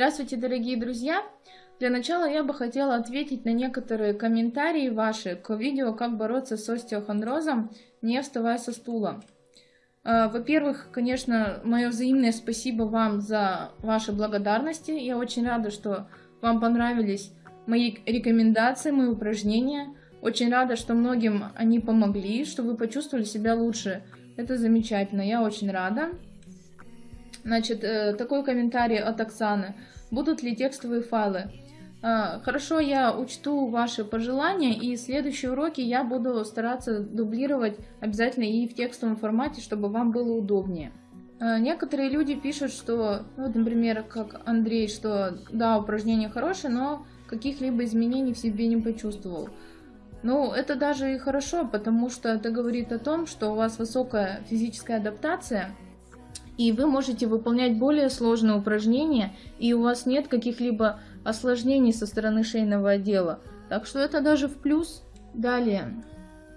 Здравствуйте, дорогие друзья! Для начала я бы хотела ответить на некоторые комментарии ваши к видео «Как бороться с остеохондрозом, не вставая со стула». А, во-первых, конечно, мое взаимное спасибо вам за ваши благодарности. Я очень рада, что вам понравились мои рекомендации, мои упражнения. Очень рада, что многим они помогли, что вы почувствовали себя лучше. Это замечательно, я очень рада. Значит, э, такой комментарий от Оксаны. Будут ли текстовые файлы? А, хорошо, я учту ваши пожелания, и следующие уроки я буду стараться дублировать обязательно и в текстовом формате, чтобы вам было удобнее. А, некоторые люди пишут, что, ну, вот, например, как Андрей, что да, упражнение хорошее, но каких-либо изменений в себе не почувствовал. Ну, это даже и хорошо, потому что это говорит о том, что у вас высокая физическая адаптация – и вы можете выполнять более сложные упражнения, и у вас нет каких-либо осложнений со стороны шейного отдела. Так что это даже в плюс. Далее.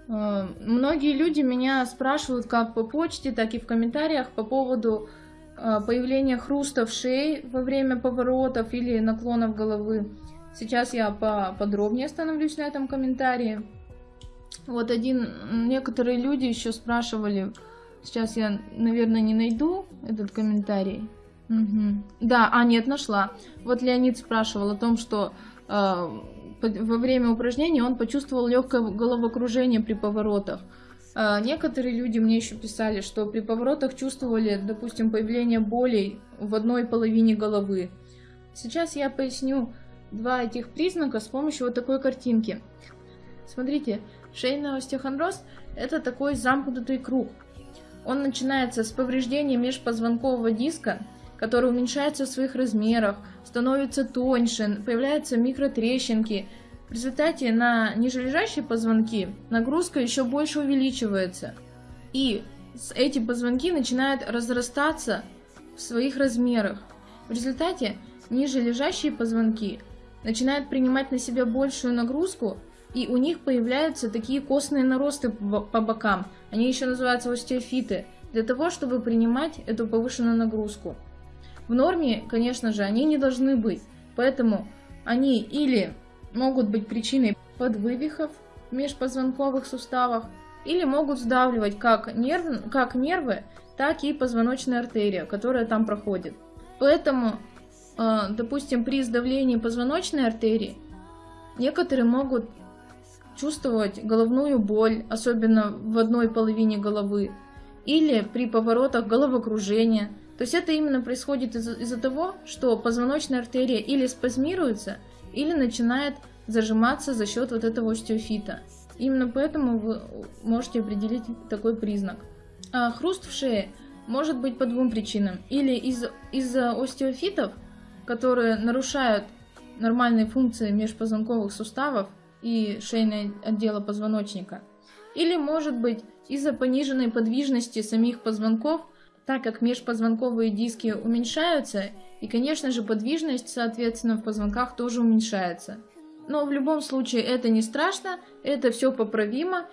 Э, многие люди меня спрашивают как по почте, так и в комментариях по поводу э, появления хруста в шее во время поворотов или наклонов головы. Сейчас я поподробнее остановлюсь на этом комментарии. Вот один, некоторые люди еще спрашивали, Сейчас я, наверное, не найду этот комментарий. Угу. Да, а нет, нашла. Вот Леонид спрашивал о том, что э, во время упражнения он почувствовал легкое головокружение при поворотах. Э, некоторые люди мне еще писали, что при поворотах чувствовали, допустим, появление болей в одной половине головы. Сейчас я поясню два этих признака с помощью вот такой картинки. Смотрите, шейный остеохондроз – это такой замкнутый круг – он начинается с повреждения межпозвонкового диска, который уменьшается в своих размерах, становится тоньше, появляются микротрещинки. В результате на нижележащие позвонки нагрузка еще больше увеличивается. И эти позвонки начинают разрастаться в своих размерах. В результате нижележащие позвонки начинают принимать на себя большую нагрузку и у них появляются такие костные наросты по бокам. Они еще называются остеофиты, для того, чтобы принимать эту повышенную нагрузку. В норме, конечно же, они не должны быть, поэтому они или могут быть причиной подвывихов в межпозвонковых суставах, или могут сдавливать как, нерв, как нервы, так и позвоночная артерия, которая там проходит. Поэтому, э, допустим, при сдавлении позвоночной артерии некоторые могут чувствовать головную боль, особенно в одной половине головы, или при поворотах головокружения. То есть это именно происходит из-за из того, что позвоночная артерия или спазмируется, или начинает зажиматься за счет вот этого остеофита. Именно поэтому вы можете определить такой признак. А хруст в шее может быть по двум причинам. Или из-за из остеофитов, которые нарушают нормальные функции межпозвонковых суставов, и шейное отдела позвоночника. Или может быть из-за пониженной подвижности самих позвонков, так как межпозвонковые диски уменьшаются, и, конечно же, подвижность, соответственно, в позвонках тоже уменьшается. Но в любом случае это не страшно, это все поправимо,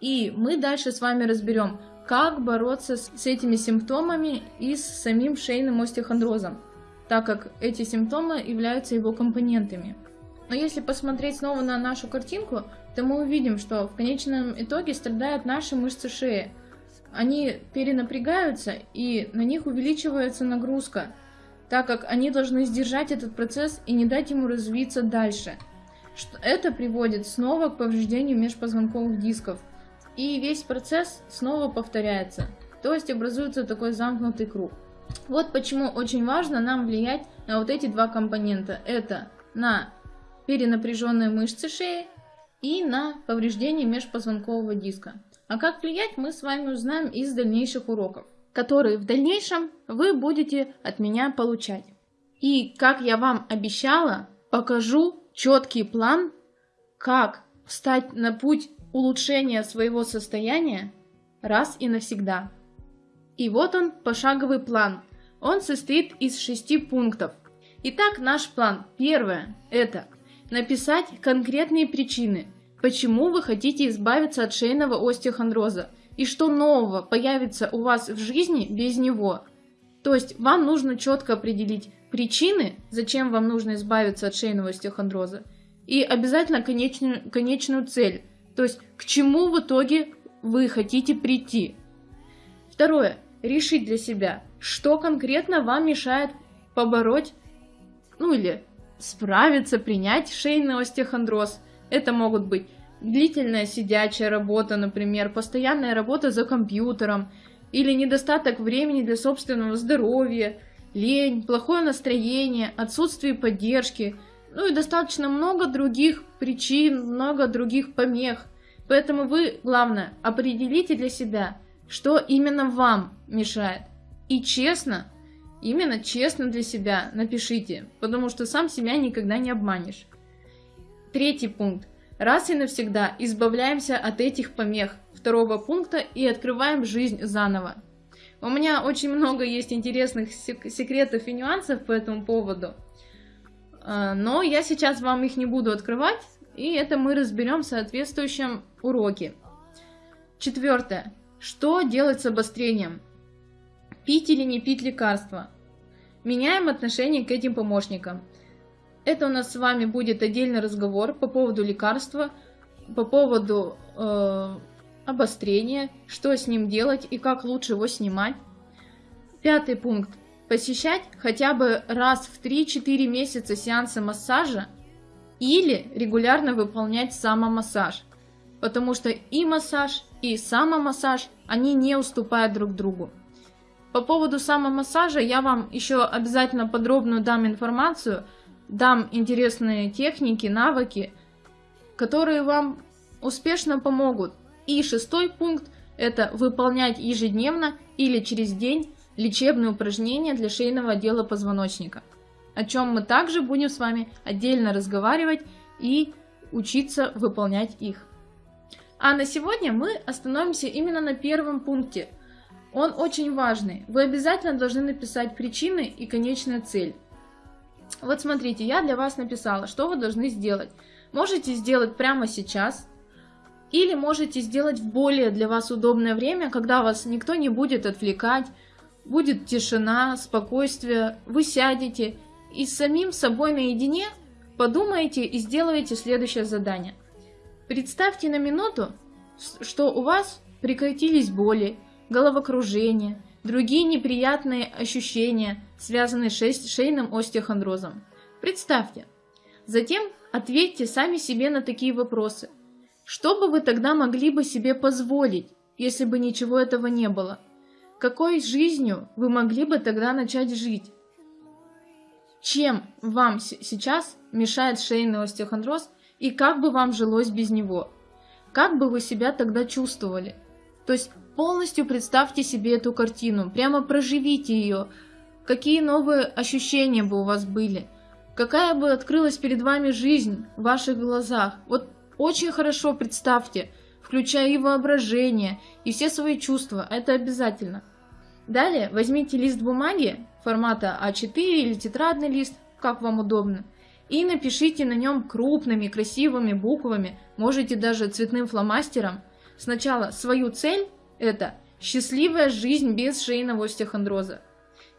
и мы дальше с вами разберем, как бороться с этими симптомами и с самим шейным остеохондрозом, так как эти симптомы являются его компонентами. Но если посмотреть снова на нашу картинку, то мы увидим, что в конечном итоге страдают наши мышцы шеи. Они перенапрягаются и на них увеличивается нагрузка, так как они должны сдержать этот процесс и не дать ему развиться дальше. Это приводит снова к повреждению межпозвонковых дисков. И весь процесс снова повторяется. То есть образуется такой замкнутый круг. Вот почему очень важно нам влиять на вот эти два компонента. Это на перенапряженные мышцы шеи и на повреждение межпозвонкового диска. А как влиять, мы с вами узнаем из дальнейших уроков, которые в дальнейшем вы будете от меня получать. И, как я вам обещала, покажу четкий план, как встать на путь улучшения своего состояния раз и навсегда. И вот он, пошаговый план. Он состоит из шести пунктов. Итак, наш план. Первое – это Написать конкретные причины, почему вы хотите избавиться от шейного остеохондроза и что нового появится у вас в жизни без него. То есть вам нужно четко определить причины, зачем вам нужно избавиться от шейного остеохондроза, и обязательно конечную, конечную цель, то есть к чему в итоге вы хотите прийти. Второе. Решить для себя, что конкретно вам мешает побороть, ну или справиться, принять шейный остеохондроз. Это могут быть длительная сидячая работа, например, постоянная работа за компьютером, или недостаток времени для собственного здоровья, лень, плохое настроение, отсутствие поддержки, ну и достаточно много других причин, много других помех. Поэтому вы, главное, определите для себя, что именно вам мешает. И честно, именно честно для себя напишите, потому что сам себя никогда не обманешь. Третий пункт. Раз и навсегда избавляемся от этих помех второго пункта и открываем жизнь заново. У меня очень много есть интересных секретов и нюансов по этому поводу, а, но я сейчас вам их не буду открывать, и это мы разберем в соответствующем уроке. Четвертое. Что делать с обострением? Пить или не пить лекарства? Меняем отношение к этим помощникам. Это у нас с вами будет отдельный разговор по поводу лекарства, по поводу э, обострения, что с ним делать и как лучше его снимать. Пятый пункт. Посещать хотя бы раз в 3-4 месяца сеансы массажа или регулярно выполнять самомассаж. Потому что и массаж, и самомассаж, они не уступают друг другу. По поводу самомассажа я вам еще обязательно подробную дам информацию – дам интересные техники, навыки, которые вам успешно помогут. И шестой пункт – это выполнять ежедневно или через день лечебные упражнения для шейного отдела позвоночника, о чем мы также будем с вами отдельно разговаривать и учиться выполнять их. А на сегодня мы остановимся именно на первом пункте. Он очень важный. Вы обязательно должны написать причины и конечная цель. Вот смотрите, я для вас написала, что вы должны сделать. Можете сделать прямо сейчас, или можете сделать в более для вас удобное время, когда вас никто не будет отвлекать, будет тишина, спокойствие, вы сядете и самим собой наедине подумаете и сделаете следующее задание. Представьте на минуту, что у вас прекратились боли, головокружение, другие неприятные ощущения, связанные с шейным остеохондрозом. Представьте. Затем ответьте сами себе на такие вопросы. Что бы вы тогда могли бы себе позволить, если бы ничего этого не было? Какой жизнью вы могли бы тогда начать жить? Чем вам сейчас мешает шейный остеохондроз и как бы вам жилось без него? Как бы вы себя тогда чувствовали? То есть полностью представьте себе эту картину, прямо проживите ее. Какие новые ощущения бы у вас были? Какая бы открылась перед вами жизнь в ваших глазах? Вот очень хорошо представьте, включая и воображение, и все свои чувства, это обязательно. Далее возьмите лист бумаги формата А4 или тетрадный лист, как вам удобно, и напишите на нем крупными красивыми буквами, можете даже цветным фломастером, Сначала свою цель – это счастливая жизнь без шейного остеохондроза.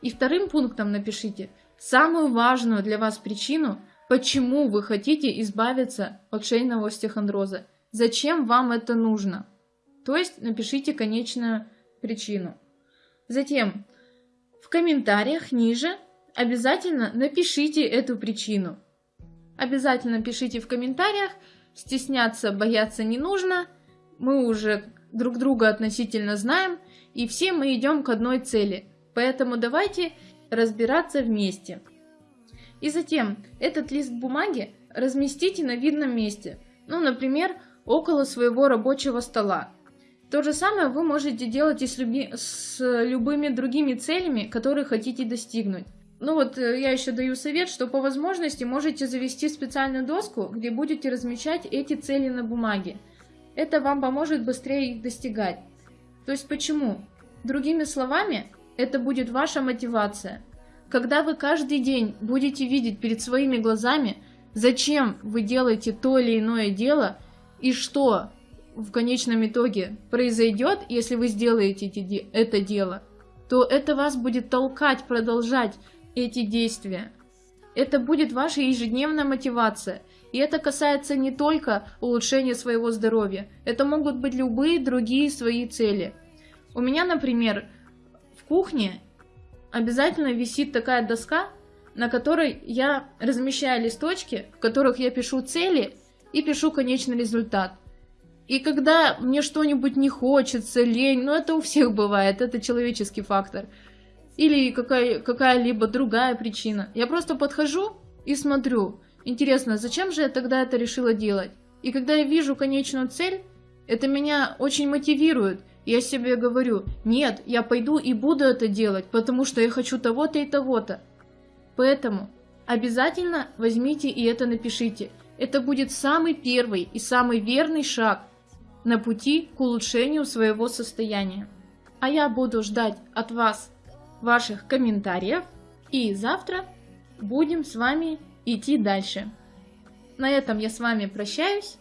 И вторым пунктом напишите самую важную для вас причину, почему вы хотите избавиться от шейного остеохондроза. Зачем вам это нужно? То есть напишите конечную причину. Затем в комментариях ниже обязательно напишите эту причину. Обязательно пишите в комментариях, стесняться, бояться не нужно – мы уже друг друга относительно знаем, и все мы идем к одной цели. Поэтому давайте разбираться вместе. И затем этот лист бумаги разместите на видном месте, ну, например, около своего рабочего стола. То же самое вы можете делать и с, люби... с любыми другими целями, которые хотите достигнуть. Ну вот э, я еще даю совет, что по возможности можете завести специальную доску, где будете размещать эти цели на бумаге. Это вам поможет быстрее их достигать. То есть почему? Другими словами, это будет ваша мотивация. Когда вы каждый день будете видеть перед своими глазами, зачем вы делаете то или иное дело и что в конечном итоге произойдет, если вы сделаете это дело, то это вас будет толкать продолжать эти действия. Это будет ваша ежедневная мотивация. И это касается не только улучшения своего здоровья. Это могут быть любые другие свои цели. У меня, например, в кухне обязательно висит такая доска, на которой я размещаю листочки, в которых я пишу цели и пишу конечный результат. И когда мне что-нибудь не хочется, лень, ну это у всех бывает, это человеческий фактор. Или какая, какая-либо другая причина. Я просто подхожу и смотрю. Интересно, зачем же я тогда это решила делать? И когда я вижу конечную цель, это меня очень мотивирует. Я себе говорю, нет, я пойду и буду это делать, потому что я хочу того-то и того-то. Поэтому обязательно возьмите и это напишите. Это будет самый первый и самый верный шаг на пути к улучшению своего состояния. А я буду ждать от вас ваших комментариев и завтра будем с вами идти дальше. На этом я с вами прощаюсь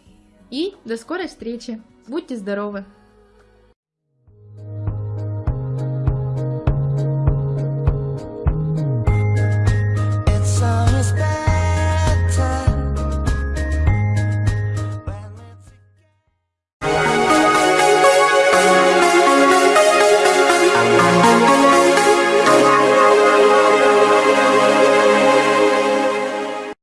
и до скорой встречи. Будьте здоровы!